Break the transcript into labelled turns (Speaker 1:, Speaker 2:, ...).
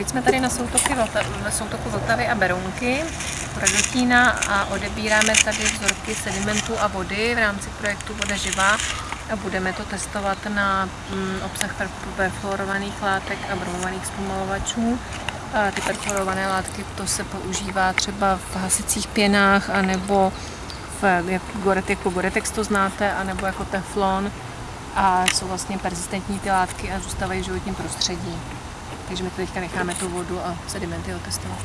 Speaker 1: teď jsme tady na soutoku, na soutoku Vltavy a Berounky Radotína a odebíráme tady vzorky sedimentu a vody v rámci projektu Voda živá a budeme to testovat na mm, obsah perfluorovaných látek a bromovaných zpomalovačů. A ty perfluorované látky to se používá třeba v hasicích pěnách anebo v, jak, jako Goretex to znáte, anebo jako teflon a jsou vlastně persistentní ty látky a zůstávají v životním prostředí. Takže my teďka necháme tu vodu a sedimenty otestovat.